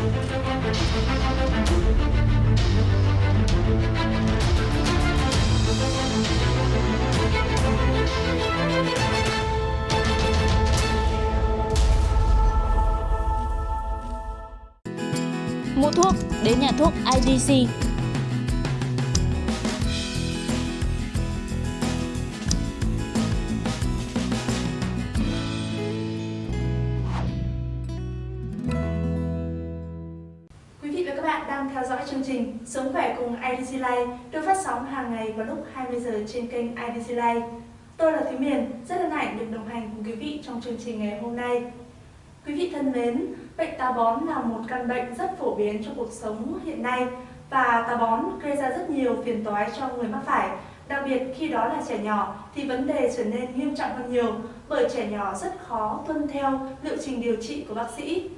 Mua thuốc đến nhà thuốc IDC. Đang theo dõi chương trình Sống khỏe cùng IDC Life được phát sóng hàng ngày vào lúc 20 giờ trên kênh IDC Life. Tôi là Thúy Miền, rất hân hạnh được đồng hành cùng quý vị trong chương trình ngày hôm nay. Quý vị thân mến, bệnh táo bón là một căn bệnh rất phổ biến trong cuộc sống hiện nay và táo bón gây ra rất nhiều phiền toái cho người mắc phải. Đặc biệt khi đó là trẻ nhỏ thì vấn đề trở nên nghiêm trọng hơn nhiều bởi trẻ nhỏ rất khó tuân theo liệu trình điều trị của bác sĩ.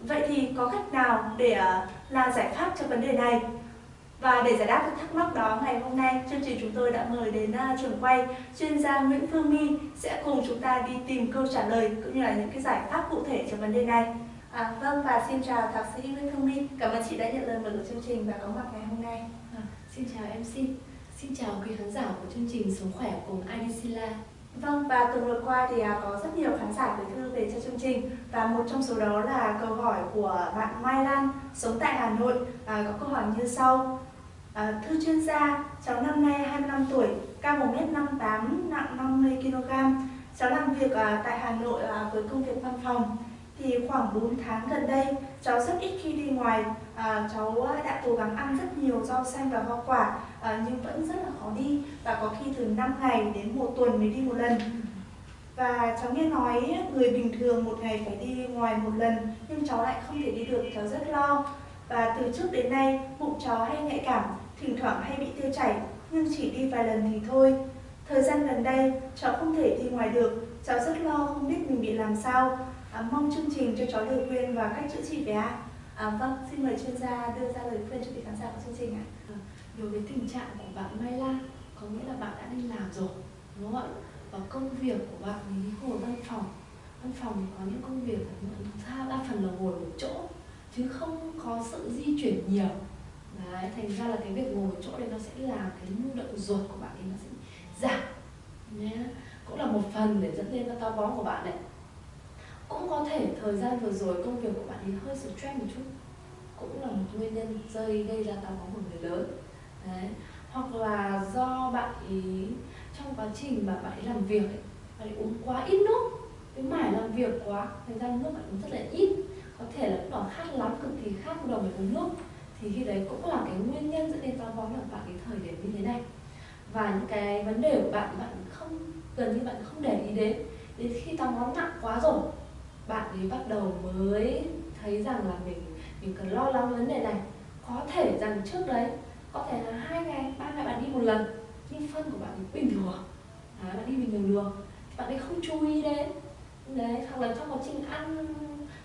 Vậy thì có cách nào để à, là giải pháp cho vấn đề này? Và để giải đáp các thắc mắc đó ngày hôm nay, chương trình chúng tôi đã mời đến uh, trường quay chuyên gia Nguyễn Phương My sẽ cùng chúng ta đi tìm câu trả lời cũng như là những cái giải pháp cụ thể cho vấn đề này. À, vâng và xin chào thạc sĩ Nguyễn Phương My, cảm ơn chị đã nhận lời mời của chương trình và có mặt ngày hôm nay. À, xin chào MC, xin chào quý khán giả của chương trình Sống khỏe cùng IDC Live. Vâng và tuần vừa qua thì à, có rất nhiều khán giả gửi thư về cho chương trình và một trong số đó là câu hỏi của bạn Mai Lan sống tại Hà Nội à, có câu hỏi như sau. À, thưa chuyên gia, cháu năm nay 25 tuổi, cao 1m58, nặng 50 kg. Cháu làm việc à, tại Hà Nội à, với công việc văn phòng. Thì khoảng 4 tháng gần đây, cháu rất ít khi đi ngoài. À, cháu à, đã cố gắng ăn rất nhiều rau xanh và hoa quả à, nhưng vẫn rất là khó đi và có khi từ 5 ngày đến một tuần mới đi một lần. Và cháu nghe nói người bình thường một ngày phải đi ngoài một lần nhưng cháu lại không thể đi được, cháu rất lo. Và từ trước đến nay, bụng cháu hay nhạy cảm, thỉnh thoảng hay bị tiêu chảy nhưng chỉ đi vài lần thì thôi. Thời gian gần đây, cháu không thể đi ngoài được, cháu rất lo không biết mình bị làm sao. À, mong chương trình cho cháu lời khuyên và cách chữa trị về ạ. À, vâng, xin mời chuyên gia đưa ra lời khuyên cho quý khán giả của chương trình ạ. Đối với tình trạng của bạn Mai Lan, có nghĩa là bạn đã đi làm rồi, đúng không ạ? Và công việc của bạn thì ngồi văn phòng. Văn phòng thì có những công việc ra đa phần là ngồi một chỗ, chứ không có sự di chuyển nhiều. Đấy, thành ra là cái việc ngồi một chỗ đấy nó sẽ làm cái nhu động ruột của bạn thì nó sẽ giảm nhé. Cũng là một phần để dẫn đến cái táo bón của bạn đấy. Cũng có thể thời gian vừa rồi công việc của bạn thì hơi stress một chút cũng là một nguyên nhân rơi gây ra táo bón của người lớn đấy. Hoặc là do bạn ý trong quá trình mà bạn ấy làm việc ấy, bạn ấy uống quá ít nước cái mải làm việc quá thành ra nước bạn uống rất là ít. Có thể là lúc đó khát lắm cực kỳ khát bắt đầu phải uống nước. Thì khi đấy cũng là cái nguyên nhân dẫn đến táo bón là bạn cái thời điểm như thế này. Và những cái vấn đề của bạn bạn không gần như bạn không để ý đến. Đến khi táo bón nặng quá rồi bạn ấy bắt đầu mới thấy rằng là mình mình cần lo lắng vấn đề này. Có thể rằng trước đấy có thể là hai ngày ba ngày bạn đi một lần. Nhưng phân của bạn bình thường. À, bạn đi bình thường được. Thì bạn ấy không chú ý đến. Đấy hoặc là trong quá trình ăn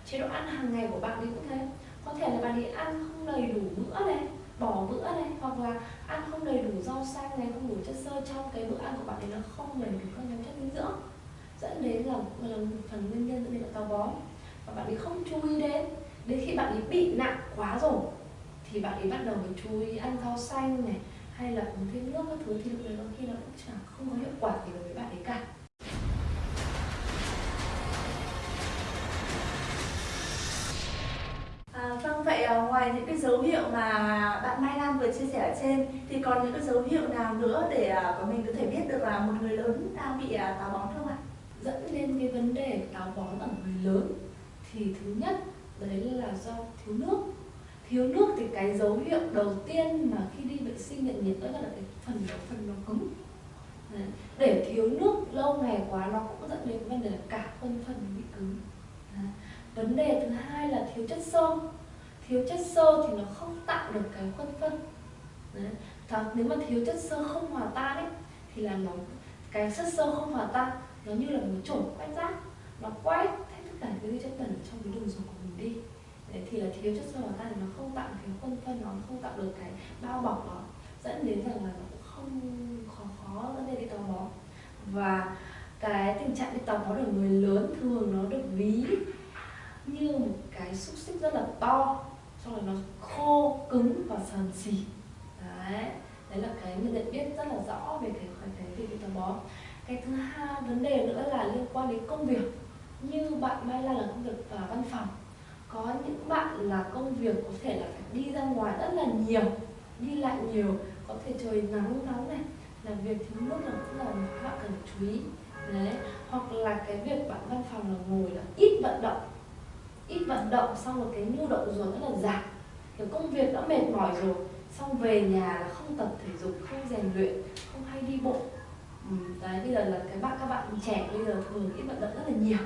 chế độ ăn hàng ngày của bạn ấy cũng thế. Có thể là bạn ấy ăn không đầy đủ bữa này bỏ bữa này hoặc là ăn không đầy đủ rau xanh này không đủ chất xơ. Trong cái bữa ăn của bạn ấy nó không đầy đủ các nhóm chất dinh dưỡng. Dẫn đến là, là một phần nguyên nhân dẫn đến là táo bón. Và bạn ấy không chú ý đến. Đến khi bạn ấy bị nặng quá rồi thì bạn ấy bắt đầu phải chú ý ăn rau xanh này hay là uống thêm nước các thứ thì lúc đấy có khi nó cũng chẳng không có hiệu quả gì đối với bạn ấy cả À, vâng vậy à, ngoài những cái dấu hiệu mà bạn Mai Lan vừa chia sẻ ở trên thì còn những cái dấu hiệu nào nữa để à, của mình có thể biết được là một người lớn đang bị à, táo bón không ạ? dẫn đến cái vấn đề táo bón ở người lớn thì thứ nhất đấy là do thiếu nước thiếu nước thì cái dấu hiệu đầu tiên mà khi đi vệ sinh nhận nhiệt đó là cái phần đó phần nó cứng. Để thiếu nước lâu ngày quá nó cũng dẫn đến vấn đề là cả phân phần bị cứng. Vấn đề thứ hai là thiếu chất xơ. Thiếu chất xơ thì nó không tạo được cái khuôn phân. Đấy. Nếu mà thiếu chất xơ không hòa tan ấy, thì là nó, cái chất xơ không hòa tan nó như là một chổi quét rác. Nó quét hết tất cả cái chất bẩn trong cái đường ruột của mình đi. Đấy, thì là thiếu chất xơ vào tan thì nó không tạo cái khuôn phân nó không tạo được cái bao bọc đó dẫn đến rằng là nó cũng không khó khó dẫn đến cái táo bón. Và cái tình trạng bị táo bón ở người lớn thường nó được ví như một cái xúc xích rất là to xong rồi nó khô cứng và sờn xì. Đấy đấy là cái mình nhận biết rất là rõ về cái cái cái việc táo bón. Cái thứ hai vấn đề nữa là liên quan đến công việc. Như bạn Mai Lan là công việc ở văn phòng có những bạn là công việc có thể là phải đi ra ngoài rất là nhiều đi lại nhiều có thể trời nắng nóng này làm việc thiếu nước là cũng là các bạn cần chú ý. Đấy hoặc là cái việc bạn văn phòng là ngồi là ít vận động ít vận động xong rồi cái nhu động ruột rất là giảm. Cái công việc đã mệt mỏi rồi xong về nhà là không tập thể dục không rèn luyện không hay đi bộ. Ừ, đấy bây giờ là cái bạn các bạn trẻ bây giờ thường ít vận động rất là nhiều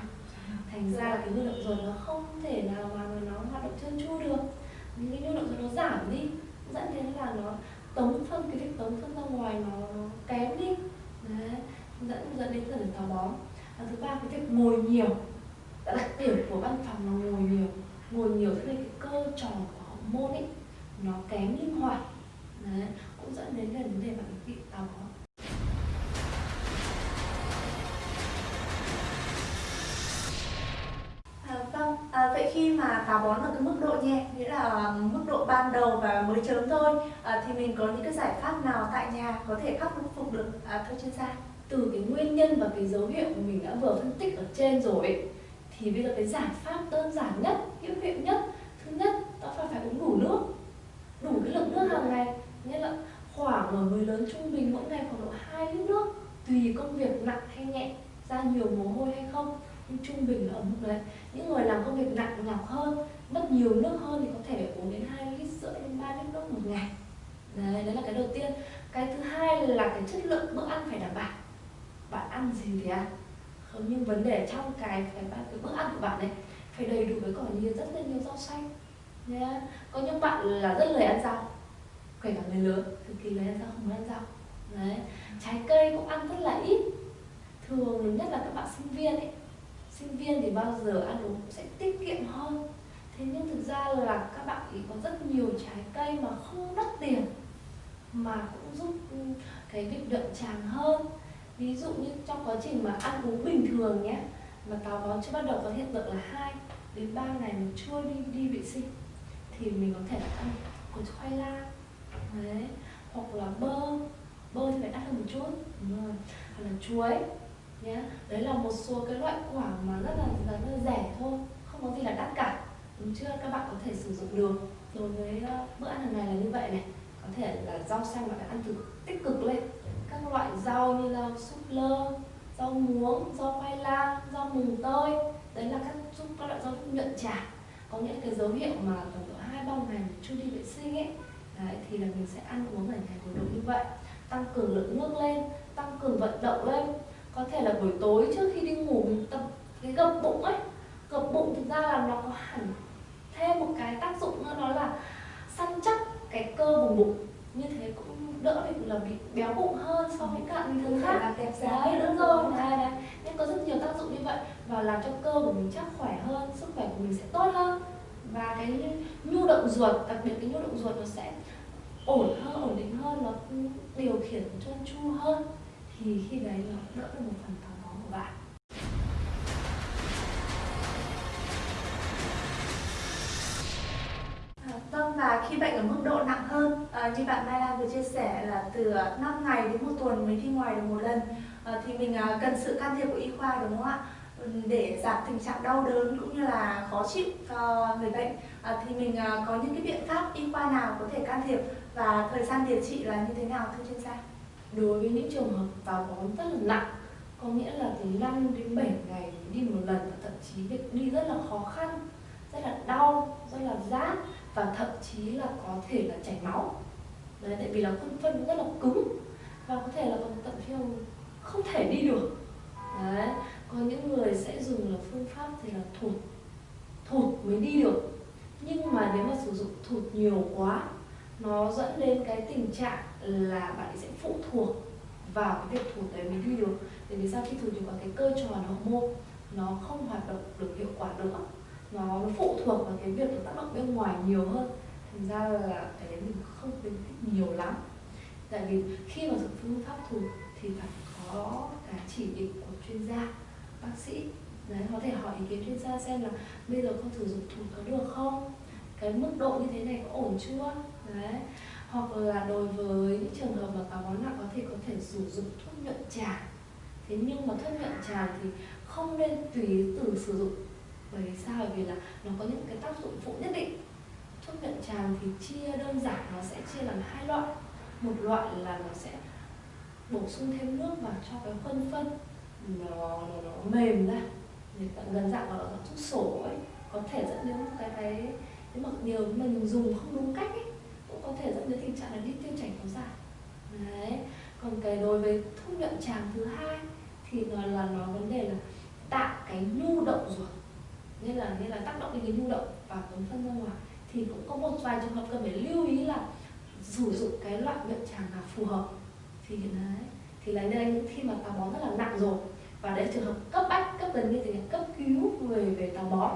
thành ra là cái nhu động ruột nó không thể nào mà nó hoạt động trơn tru được. Những cái nhu động ruột nó giảm đi dẫn đến là nó tống phân cái việc tống phân ra ngoài nó, nó kém đi. Đấy dẫn dẫn đến dần táo bón. Và thứ ba cái việc ngồi nhiều. Đặc điểm của văn phòng là ngồi nhiều. Ngồi nhiều thế nên cái cơ tròn của hormone ấy nó kém linh hoạt. Đấy cũng dẫn đến cái vấn đề bạn bị táo bón đầu và mới chớm thôi, à, thì mình có những cái giải pháp nào tại nhà có thể khắc phục được? À, thưa chuyên gia? từ cái nguyên nhân và cái dấu hiệu mà mình đã vừa phân tích ở trên rồi ấy, thì bây giờ cái giải pháp đơn giản nhất hữu hiệu nhất thứ nhất đó là phải uống đủ nước. Đủ cái lượng nước hàng ngày. Nghĩa là khoảng ở người lớn trung bình mỗi ngày khoảng độ 2 lít nước tùy công việc nặng hay nhẹ ra nhiều mồ hôi hay không. Nhưng trung bình là ở mức đấy. Những người làm công việc nặng nhọc hơn mất nhiều nước hơn thì có thể uống đến 2 lít rưỡi đến 3 lít nước một ngày đấy đấy là cái đầu tiên cái thứ hai là cái chất lượng bữa ăn phải đảm bảo bạn ăn gì thì ăn. Không nhưng vấn đề trong cái cái, cái bữa ăn của bạn ấy phải đầy đủ với còn nhiều rất là nhiều rau xanh. Yeah. có những bạn là rất lười ăn rau kể cả người lớn cực kỳ lười ăn rau không ăn rau. Đấy. Trái cây cũng ăn rất là ít. Thường nhất là các bạn sinh viên ấy. Sinh viên thì bao giờ ăn uống cũng sẽ tiết kiệm hơn. Thế nhưng thực ra là các bạn ý có rất nhiều trái cây mà không đắt tiền mà cũng giúp ừ, cái việc đậm tràng hơn ví dụ như trong quá trình mà ăn uống bình thường nhé mà táo bón chưa bắt đầu có hiện tượng là hai đến 3 ngày mình chưa đi đi vệ sinh thì mình có thể ăn củ khoai lang đấy hoặc là bơ bơ thì phải đắt hơn một chút đúng rồi hoặc là chuối nhé đấy là một số cái loại quả mà rất là, rất là rẻ thôi không có gì là đắt cả đúng chưa? Các bạn có thể sử dụng được. Đối với ờ, bữa ăn hàng ngày là như vậy này có thể là rau xanh bạn ăn từ tích cực lên các loại rau như rau súp lơ rau muống rau khoai lang rau mùng tơi. Đấy là các giúp các loại rau nhuận tràng có những cái dấu hiệu mà tầm độ hai ba ngày mình chưa đi vệ sinh ấy đấy, thì là mình sẽ ăn uống ở ngày cuối độ như vậy. Tăng cường lượng nước lên tăng cường vận động lên. Có thể là buổi tối trước khi đi ngủ mình tập cái gập bụng ấy. Gập bụng thực ra là nó có hẳn thêm một cái tác dụng nữa đó là săn chắc cái cơ vùng bụng. Như thế cũng đỡ bị là bị béo bụng hơn so với các bình thường khác. đẹp đấy đúng rồi. đấy, đấy. nên có rất nhiều tác dụng như vậy và làm cho cơ của mình chắc khỏe hơn sức khỏe của mình sẽ tốt hơn. Và cái nhu động ruột đặc biệt cái nhu động ruột nó sẽ ổn hơn ổn định hơn nó điều khiển trơn tru hơn. Thì khi đấy nó đỡ được một phần táo và khi bệnh ở mức độ nặng hơn à, như bạn Mai Lan vừa chia sẻ là từ ờ, 5 ngày đến một tuần mới đi ngoài được một lần à, thì mình à, cần sự can thiệp của y khoa đúng không ạ? Ừ, để giảm tình trạng đau đớn cũng như là khó chịu cho người bệnh à, thì mình à, có những cái biện pháp y khoa nào có thể can thiệp và thời gian điều trị là như thế nào thưa chuyên gia? đối với những trường hợp táo bón rất là nặng có nghĩa là từ 5 đến 7 ngày đi một lần và thậm chí việc đi rất là khó khăn rất là đau rất là rát và thậm chí là có thể là chảy máu. Đấy, tại vì là phân phân rất là cứng và có thể là còn thậm chí là không thể đi được. Đấy, có những người sẽ dùng là phương pháp thì là thụt thụt mới đi được. Nhưng mà nếu mà sử dụng thụt nhiều quá, nó dẫn đến cái tình trạng là bạn ấy sẽ phụ thuộc vào cái việc thụt đấy mới đi được. Tại vì sao khi thụt thì có cái cơ tròn hậu môn nó không hoạt động được hiệu quả nữa nó, phụ thuộc vào cái việc nó tác động bên ngoài nhiều hơn. Thành ra là cái đấy mình không khuyến khích nhiều lắm. Tại vì khi mà dùng phương pháp thủ thì phải có cái chỉ định của chuyên gia bác sĩ. Đấy có thể hỏi ý kiến chuyên gia xem là bây giờ con sử dụng thủ có được không? Cái mức độ như thế này có ổn chưa? Đấy. Hoặc là đối với những trường hợp mà táo bón nặng có thể có thể sử dụng thuốc nhuận tràng. Thế nhưng mà thuốc nhuận tràng thì không nên tùy từ sử dụng bởi vì sao? Bởi vì là nó có những cái tác dụng phụ nhất định. Thuốc nhuận tràng thì chia đơn giản nó sẽ chia làm hai loại. Một loại là nó sẽ bổ sung thêm nước vào cho cái khuôn phân. Nó, nó, nó mềm ra. Gần dạng gọi là thuốc sổ ấy. Có thể dẫn đến cái cái cái mặc điều mình dùng không đúng cách ấy cũng có thể dẫn đến tình trạng là đi tiêu chảy kéo dài. Đấy. Còn cái đối với thuốc nhuận tràng thứ hai thì nó là nó vấn đề là tạo cái nhu động ruột nên là nên là tác động đến cái nhu động và cuốn phân ra ngoài. Thì cũng có một vài trường hợp cần phải lưu ý là sử dụng cái loại nhuận tràng nào phù hợp. Thì đấy, thì là nên khi mà táo bón rất là nặng rồi, và đấy trường hợp cấp bách, cấp gần như thì cấp cứu người về táo bón.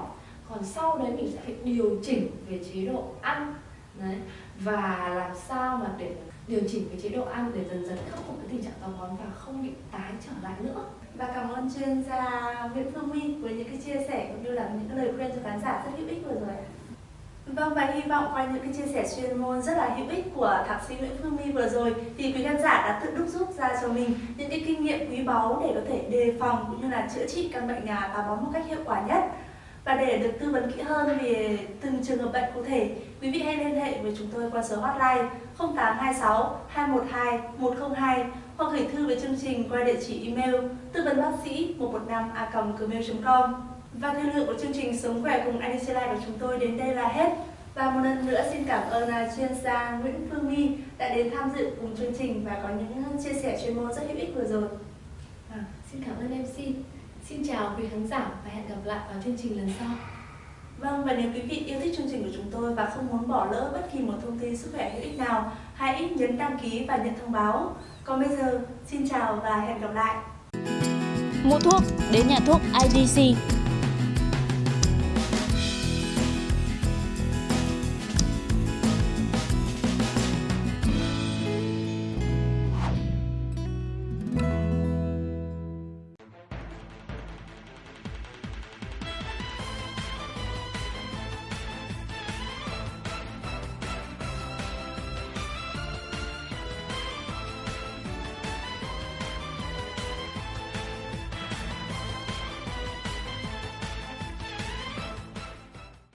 Còn sau đấy mình sẽ phải điều chỉnh về chế độ ăn, đấy, và làm sao mà để điều chỉnh cái chế độ ăn để dần dần khắc phục cái tình trạng táo bón và không bị tái trở lại nữa và cảm ơn chuyên gia Nguyễn Phương My với những cái chia sẻ cũng như là những cái lời khuyên cho khán giả rất hữu ích vừa rồi Vâng và hy vọng qua những cái chia sẻ chuyên môn rất là hữu ích của thạc sĩ Nguyễn Phương My vừa rồi thì quý khán giả đã tự đúc rút ra cho mình những cái kinh nghiệm quý báu để có thể đề phòng cũng như là chữa trị căn bệnh nhà táo bón một cách hiệu quả nhất. Và để được tư vấn kỹ hơn về từng trường hợp bệnh cụ thể, quý vị hãy liên hệ với chúng tôi qua số hotline 0826 212 102 hoặc gửi thư về chương trình qua địa chỉ email tư vấn bác sĩ 115 a gmail.com. Và thời lượng của chương trình Sống khỏe cùng IDC Life của chúng tôi đến đây là hết. Và một lần nữa xin cảm ơn à, chuyên gia Nguyễn Phương My đã đến tham dự cùng chương trình và có những chia sẻ chuyên môn rất hữu ích vừa rồi. À, xin cảm ơn MC. Xin chào quý khán giả và hẹn gặp lại vào chương trình lần sau. Vâng, và nếu quý vị yêu thích chương trình của chúng tôi và không muốn bỏ lỡ bất kỳ một thông tin sức khỏe hữu ích nào, hãy nhấn đăng ký và nhận thông báo. Còn bây giờ, xin chào và hẹn gặp lại. Mua thuốc đến nhà thuốc IDC